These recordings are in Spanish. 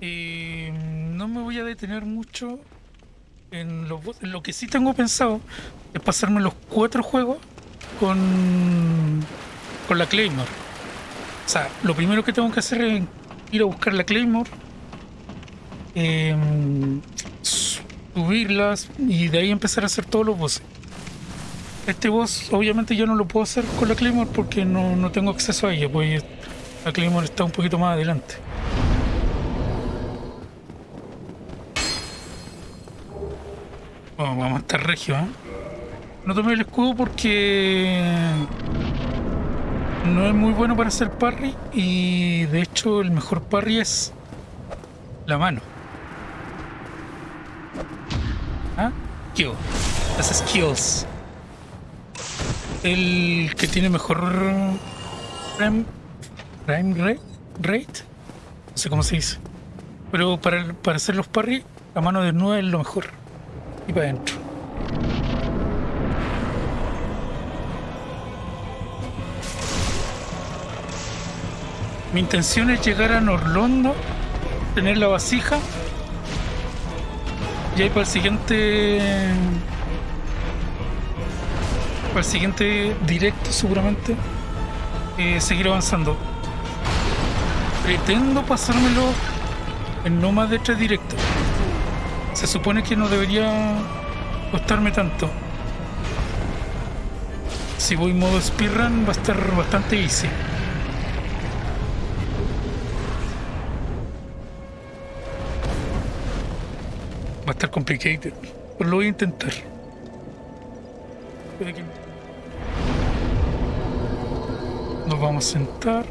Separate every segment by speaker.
Speaker 1: Eh, no me voy a detener mucho en, los boss. lo que sí tengo pensado es pasarme los cuatro juegos con, con la Claymore. O sea, lo primero que tengo que hacer es ir a buscar la Claymore, em, subirlas y de ahí empezar a hacer todos los bosses. Este boss obviamente yo no lo puedo hacer con la Claymore porque no, no tengo acceso a ella, pues la Claymore está un poquito más adelante. Vamos a estar regio, ¿eh? No tomé el escudo porque no es muy bueno para hacer parry y de hecho el mejor parry es la mano. ¿Ah? Kill. Las skills. El que tiene mejor frame, rate, rate, no sé cómo se dice. Pero para, para hacer los parry, la mano de nuevo es lo mejor. Y para adentro. Mi intención es llegar a Norlondo, tener la vasija y ahí para el siguiente para el siguiente directo seguramente eh, seguir avanzando pretendo pasármelo en no más de tres directos se supone que no debería costarme tanto si voy modo speedrun va a estar bastante easy Va a estar complicado, pero lo voy a intentar. Nos vamos a sentar.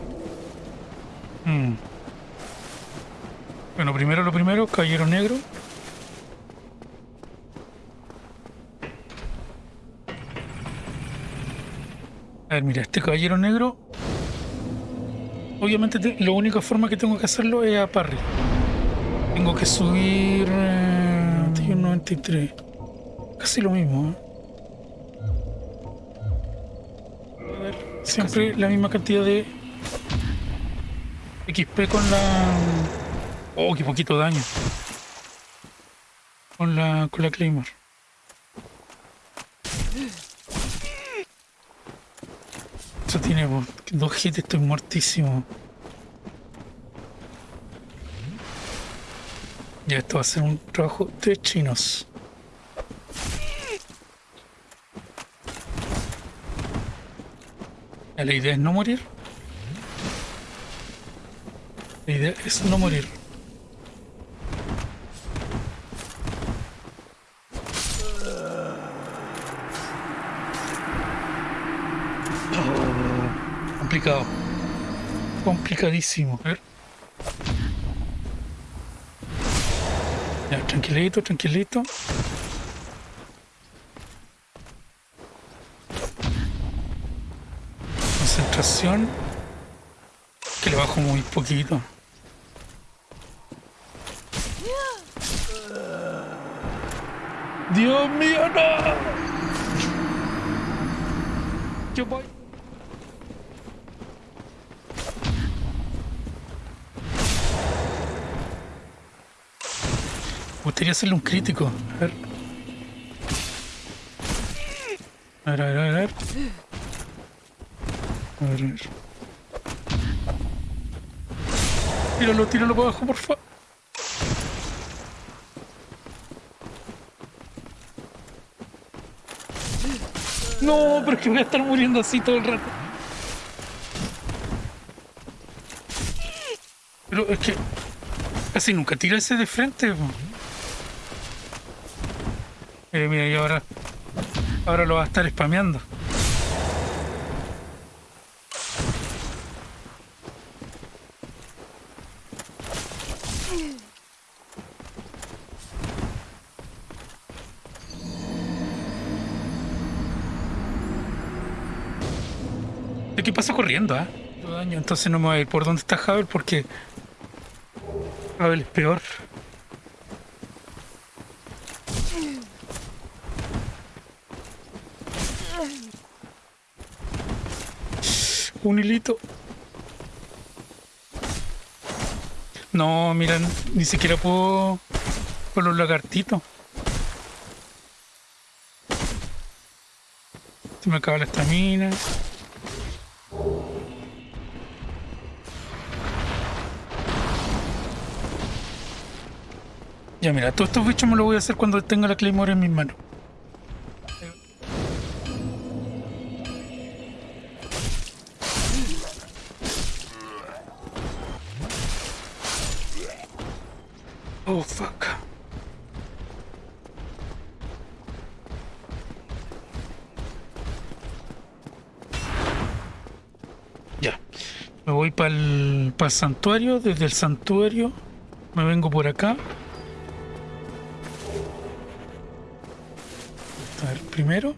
Speaker 1: Hmm. Bueno, primero lo primero, caballero negro. A ver, mira, este caballero negro. Obviamente la única forma que tengo que hacerlo es a parry. Tengo que subir... Eh, 93. Casi lo mismo. ¿eh? A ver, siempre la misma cantidad de XP con la... Oh, qué poquito daño. Con la, con la Claymore. Eso tiene dos hits, estoy muertísimo. Ya esto va a ser un trabajo de chinos. La idea es no morir. La idea es no morir. Complicado. Complicadísimo. Ver. Tranquilito, tranquilito. Concentración. Que le bajo muy poquito. Dios mío, no. Yo voy. Gustaría hacerle un crítico. A ver. A ver, a ver, a ver. A ver, a ver. Tíralo, tíralo para abajo, por favor. No, pero es que voy a estar muriendo así todo el rato. Pero es que casi nunca tira ese de frente. Mira, mira, y ahora, ahora lo va a estar spameando. ¿Qué pasa corriendo, ah? Entonces no me voy a ir por donde está Javel porque Javel es peor. Un hilito. No, mira, ni siquiera puedo con los lagartitos. Se me acaba la estamina. Ya mira, todos estos bichos me los voy a hacer cuando tenga la Claymore en mis manos. Me voy para el, santuario. Desde el santuario me vengo por acá. A ver, primero.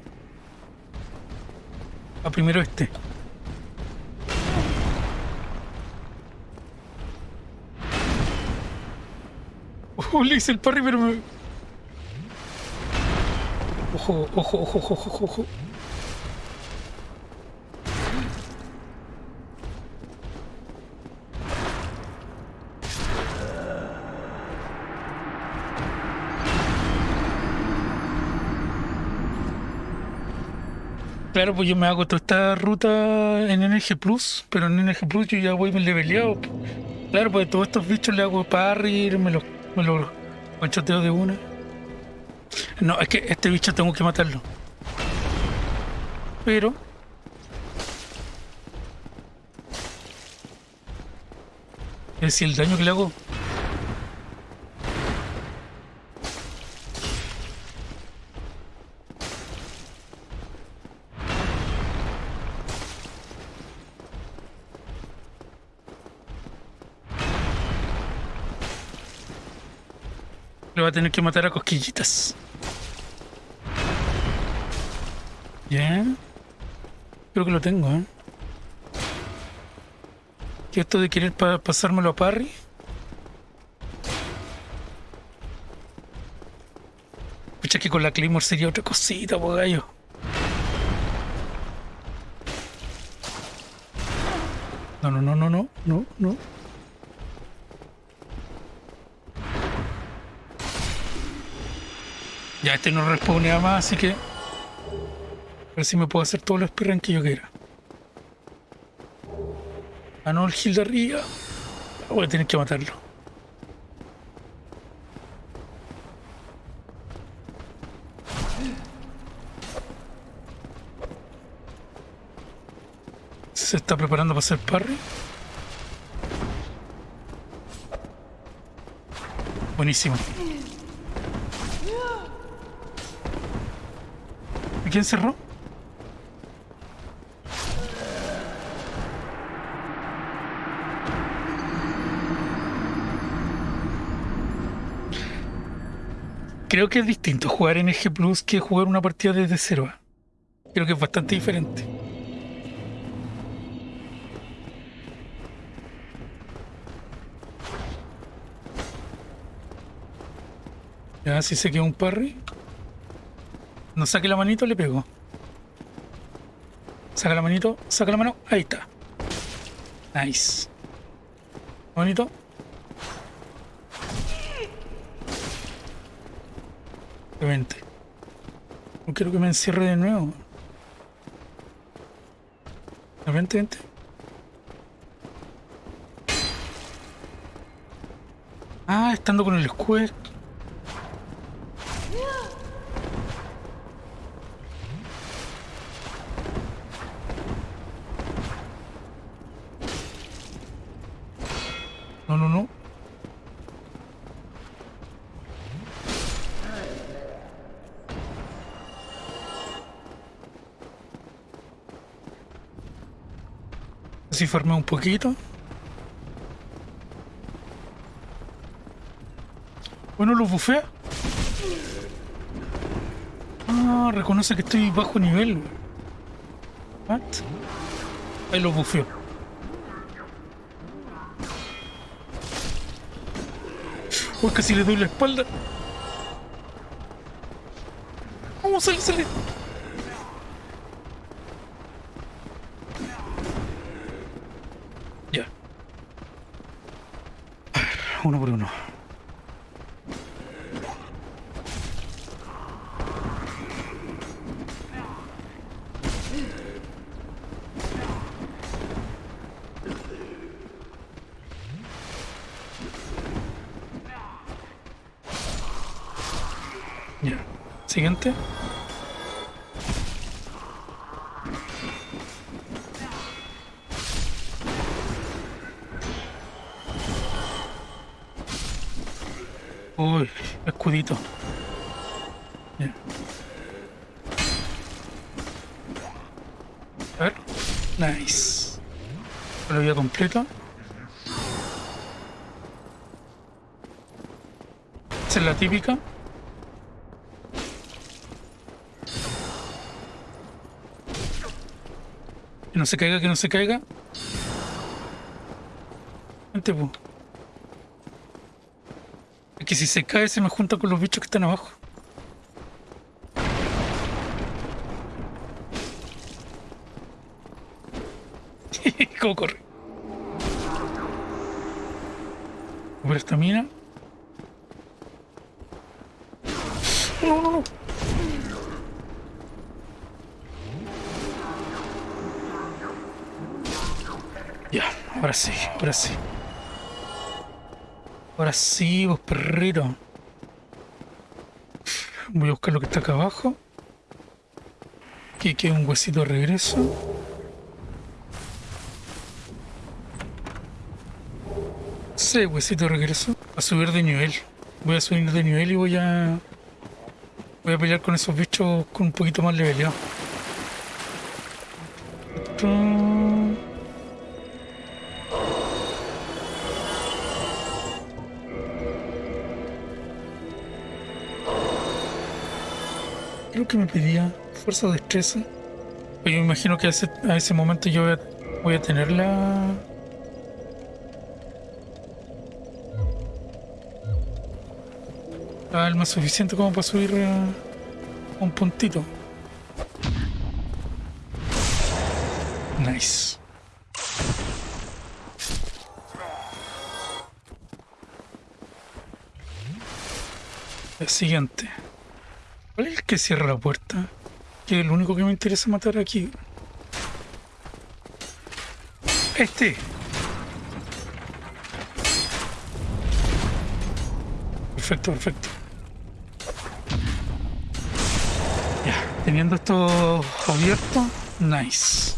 Speaker 1: A ah, primero este. Oh, le hice el parry, pero me... Ojo, ojo, ojo, ojo, ojo, ojo. Claro, pues yo me hago toda esta ruta en NG Plus, pero en NG Plus yo ya voy leveleado. Claro, pues todos estos bichos le hago parry, me los, me los panchoteo de una. No, es que este bicho tengo que matarlo. Pero... Es decir, el daño que le hago va a tener que matar a cosquillitas. Bien. Creo que lo tengo, ¿eh? ¿Qué esto de querer pasármelo a Parry? Pucha que con la Claymore sería otra cosita, po gallo. No, no, no, no, no, no, no. Ya este no respawnea más, así que... A ver si me puedo hacer todos los speedrun que yo quiera. Ah, no, el Gil de arriba. Voy a tener que matarlo. Se está preparando para hacer parry. Buenísimo. Quién cerró? Creo que es distinto jugar en EG Plus que jugar una partida desde cero. Creo que es bastante diferente. Ya, si se queda un parry. No saque la manito, le pego. Saca la manito, saca la mano, ahí está. Nice. Bonito. Vente. No quiero que me encierre de nuevo. Vente, vente. Ah, estando con el square. Si formé un poquito. Bueno, lo bufea. Ah, reconoce que estoy bajo nivel. Ahí lo bufeo. Uy, casi le doy la espalda. Vamos, sale, sale. uno por uno. Ya. Siguiente. Uy, escudito. Ya. Nice. Lo vida completo. Esa es la típica. Que no se caiga, que no se caiga. Vente, po. Es que si se cae se me junta con los bichos que están abajo. ¿Cómo corre? Por esta mina. No. Ya, ahora sí, ahora sí. Ahora sí, vos perrito. Voy a buscar lo que está acá abajo. Aquí queda un huesito de regreso. Sí, huesito de regreso. A subir de nivel. Voy a subir de nivel y voy a... Voy a pelear con esos bichos con un poquito más leveleado. Esto... Creo que me pedía fuerza o destreza. Pero yo me imagino que a ese, a ese momento yo voy a, voy a tener la... La alma suficiente como para subir a un puntito. Nice. El siguiente. ¿Cuál es el que cierra la puerta? Que es el único que me interesa matar aquí. Este. Perfecto, perfecto. Ya, teniendo esto abierto, nice.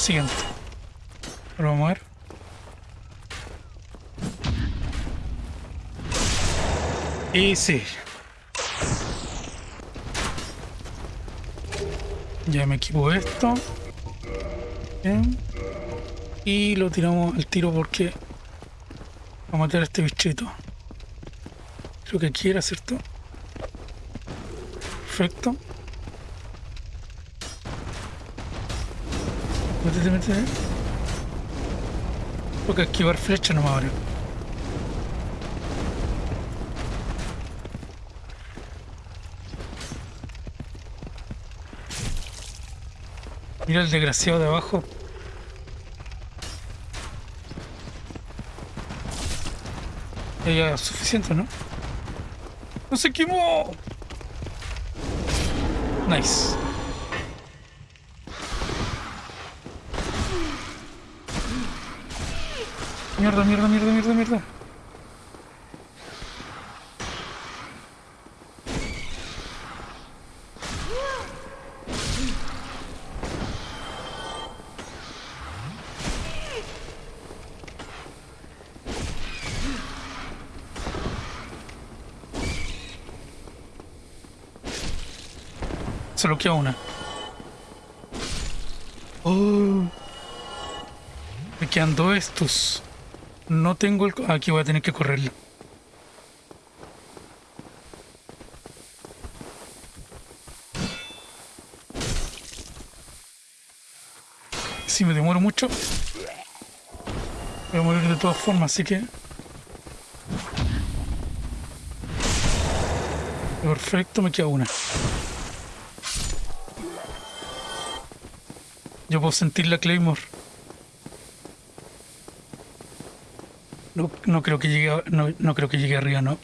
Speaker 1: Siguiente. Ahora vamos a ver. Y sí. Ya me equipo esto. Bien. Y lo tiramos al tiro porque vamos a matar a este bichito. Creo que quiera, ¿cierto? Perfecto. Métete, métete. Tengo que esquivar flecha nomás ahora. Mira el desgraciado de abajo. Ya, ya, suficiente, ¿no? ¡No se quemó! Nice. Mierda, mierda, mierda, mierda, mierda. Solo queda una. Oh. Me quedan dos estos. No tengo el... Aquí voy a tener que correrlo. Si me demoro mucho, voy a morir de todas formas, así que... Perfecto, me queda una. Yo puedo sentir la Claymore. No, creo que llegue no creo que llegue arriba, no.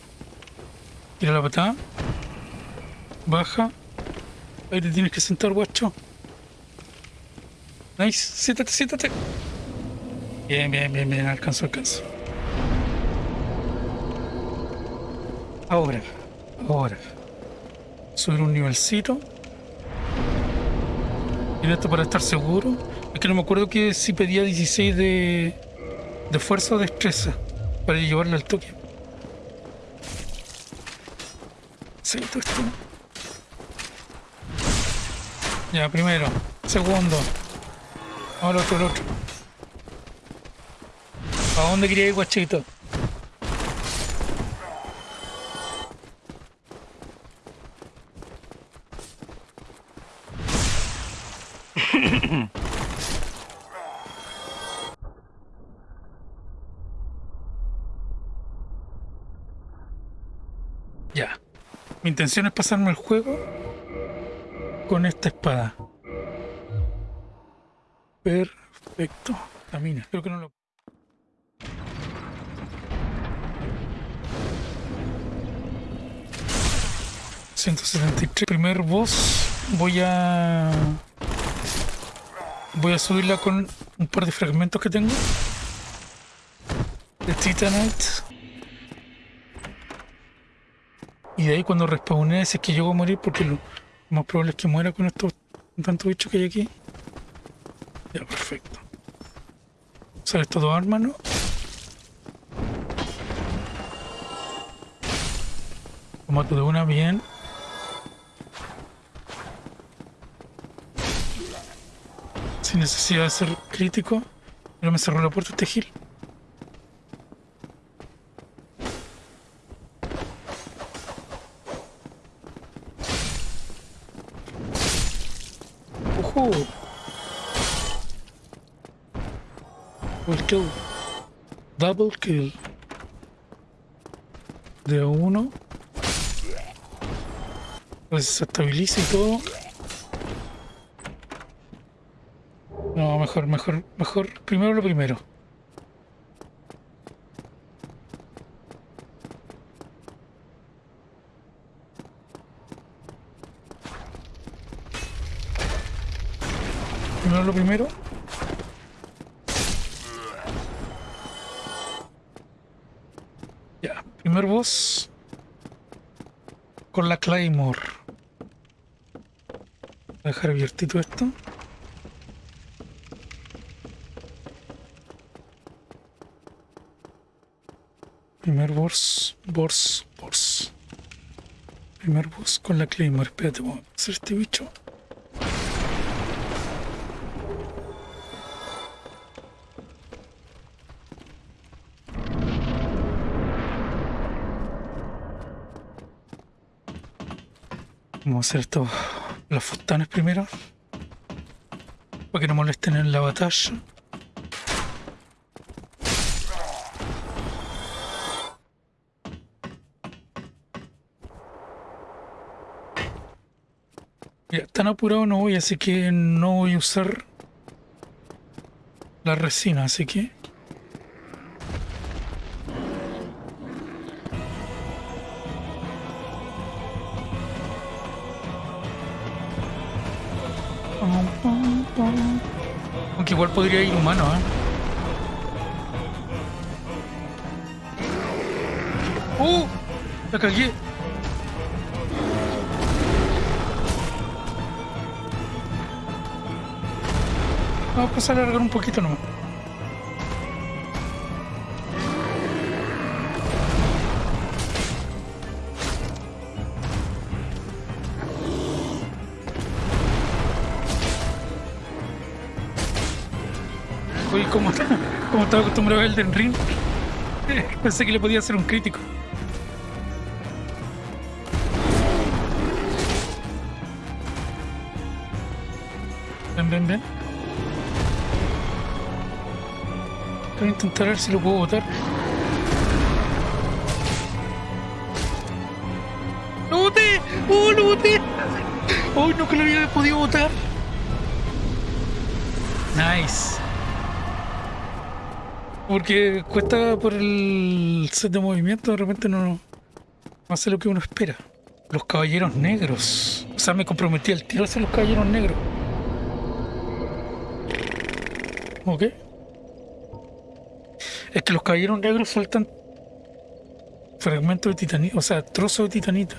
Speaker 1: Tira la patada. Baja. Ahí te tienes que sentar, guacho. Nice. Siéntate, siéntate. Bien, bien, bien, bien. Alcanzo, alcanzo. Ahora. Ahora. Subir un nivelcito. Y esto para estar seguro. Es que no me acuerdo que si pedía 16 de, de fuerza o destreza para llevarla al toque. Todo esto. Ya, primero. Segundo. Ahora otro, el otro. ¿A dónde quería ir, guachito? Ya. Mi intención es pasarme el juego con esta espada. Perfecto. Camina. Creo que no lo... ...173. Primer boss... Voy a... Voy a subirla con un par de fragmentos que tengo. De Titanite. Y de ahí cuando respawné, si es que llego a morir, porque lo más probable es que muera con estos tantos bichos que hay aquí. Ya, perfecto. Sale estas dos armas, ¿no? Lo mato de una bien. Sin necesidad de ser crítico. Pero me cerró la puerta este gil. Double kill. De uno. Se estabiliza y todo. No, mejor, mejor, mejor. Primero lo primero. Primero lo primero. Con la Claymore. Voy a dejar abiertito esto. Primer boss, boss, boss. Primer boss con la Claymore. Espérate, vamos a hacer este bicho. Vamos a hacer esto, los fustanes primero. Para que no molesten en la batalla. Ya, tan apurado no voy, así que no voy a usar la resina, así que... podría ir humano, ¿eh? ¡Uh! La cagué. Vamos a alargar un poquito nomás. Como estaba acostumbrado a Elden Ring, pensé que le podía hacer un crítico. Ven, ven, ven. Voy a intentar ver si lo puedo botar. ¡Lo boté! ¡Oh, lo boté! ¡Oh, no que lo había podido botar! Nice. Porque cuesta por el set de movimiento, de repente no, hace lo que uno espera. Los caballeros negros. O sea, me comprometí al tiro hacia los caballeros negros. Ok. Es que los caballeros negros sueltan fragmentos de titanita, o sea, trozos de titanita.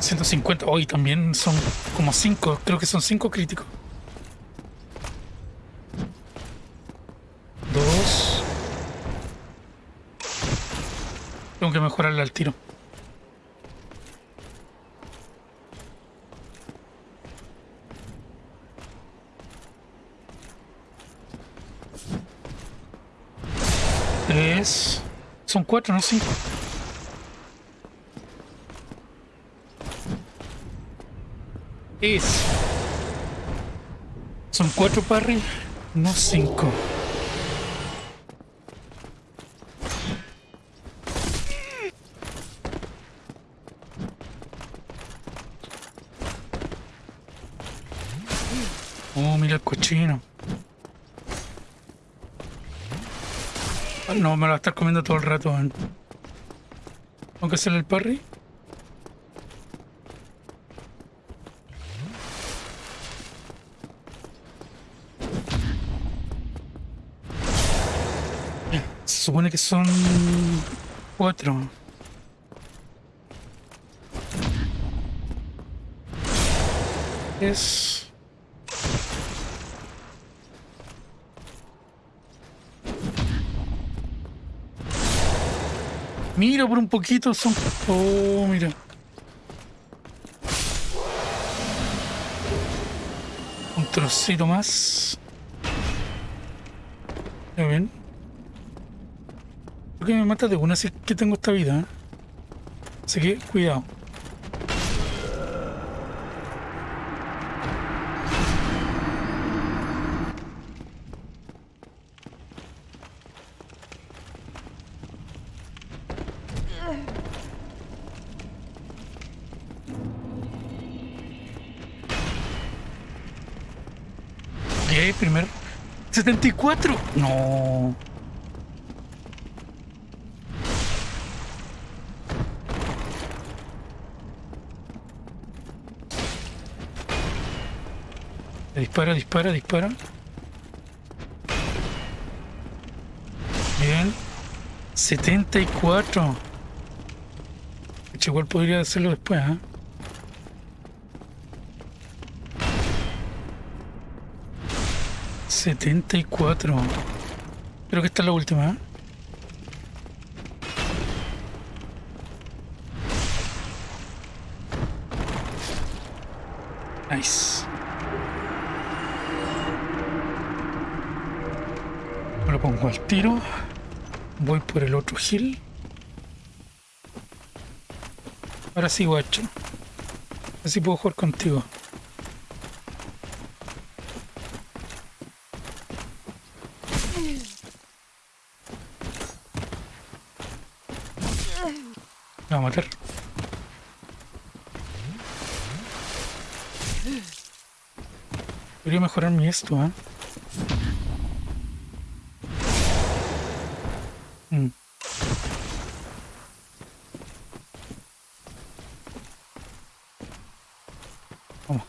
Speaker 1: ¿150? Hoy también son como 5, creo que son 5 críticos. Dos. Tengo que mejorarle al tiro. Tres. Son cuatro, no cinco. Es. Son cuatro parry, no cinco. Oh, mira el Ah, no, me lo va a estar comiendo todo el rato. man. Tengo el parry. Se supone que son cuatro. Es Mira, por un poquito son... Oh, mira. Un trocito más. Ya ven. Creo que me mata de una si es que tengo esta vida. ¿eh? Así que, cuidado. cuatro. No. Dispara, dispara, dispara. Bien. 74. Igual podría hacerlo después, ¿eh? 74. Creo que esta es la última. ¿eh? Nice. Me lo pongo al tiro. Voy por el otro hill. Ahora sí, guacho. Así puedo jugar contigo. Mejorar mi esto, ¿eh? Mm. Vamos.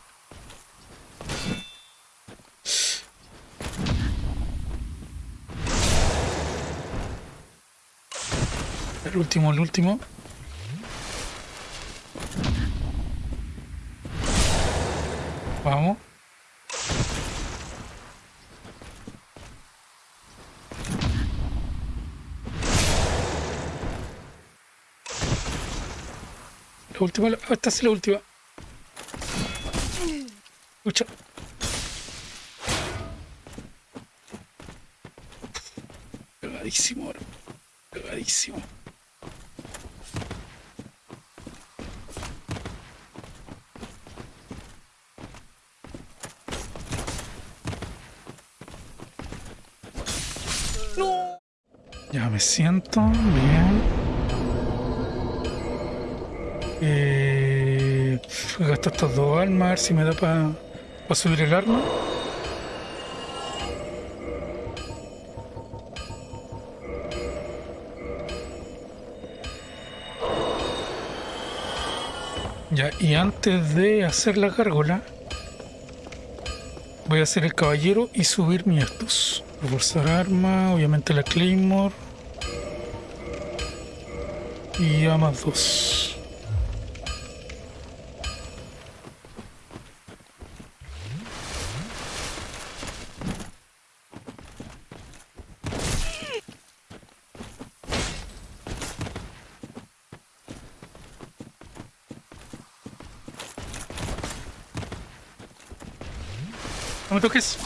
Speaker 1: El último, el último. Vamos. La última, esta es la última. Lucha. Cagadísimo ahora. Cagadísimo. No. Ya me siento bien. Eh, gasto estos dos almas, a ver si me da para subir el arma. Ya, y antes de hacer la gárgola, voy a hacer el caballero y subir mi estos. Reforzar arma, obviamente la Claymore. Y a más dos. No me toques.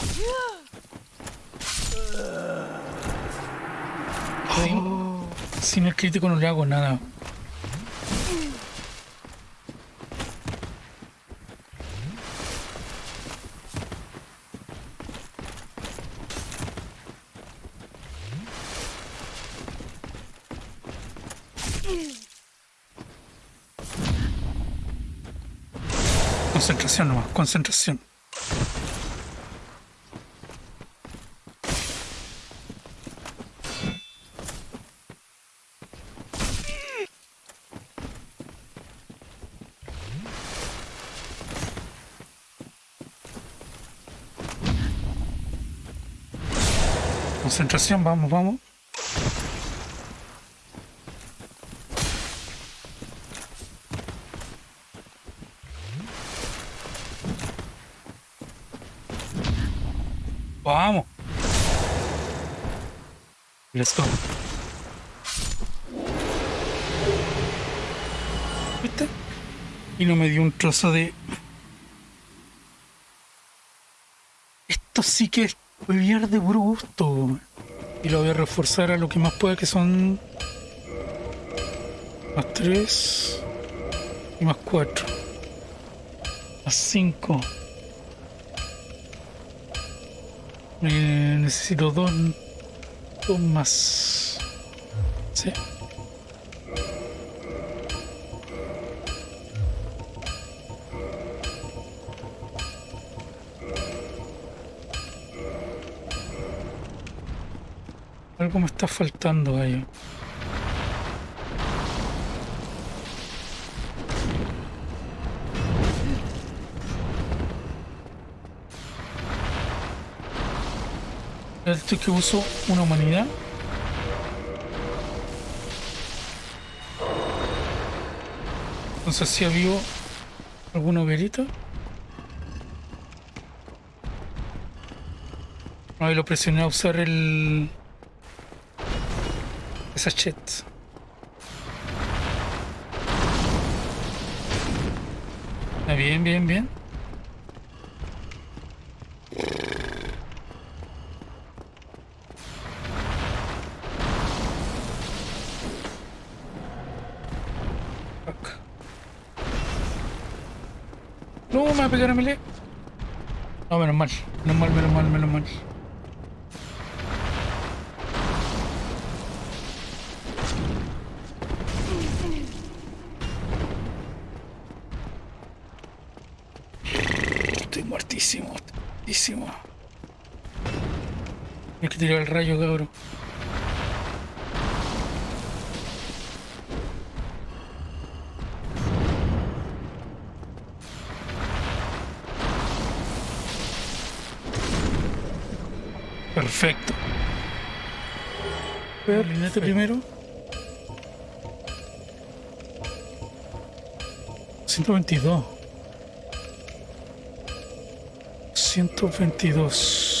Speaker 1: Oh, sin el crítico no le hago nada. Concentración nomás, concentración. Concentración, vamos, vamos. Vamos. Let's. Y no me dio un trozo de... Esto sí que es Hueviar de puro gusto. Y lo voy a reforzar a lo que más pueda, que son... Más 3 y más 4. Más 5. Eh, necesito dos, dos más. Sí. Algo me está faltando ahí. Esto que uso una humanidad. Entonces si había alguna hoguerita. Ahí lo presioné a usar el sachet. Ah, bien, bien, bien. No, me va a pegar a melee. No, menos mal. Menos mal, menos mal, menos mal. Hay que tirar el rayo, cabrón. Perfecto. Ver, este primero. 122. 122.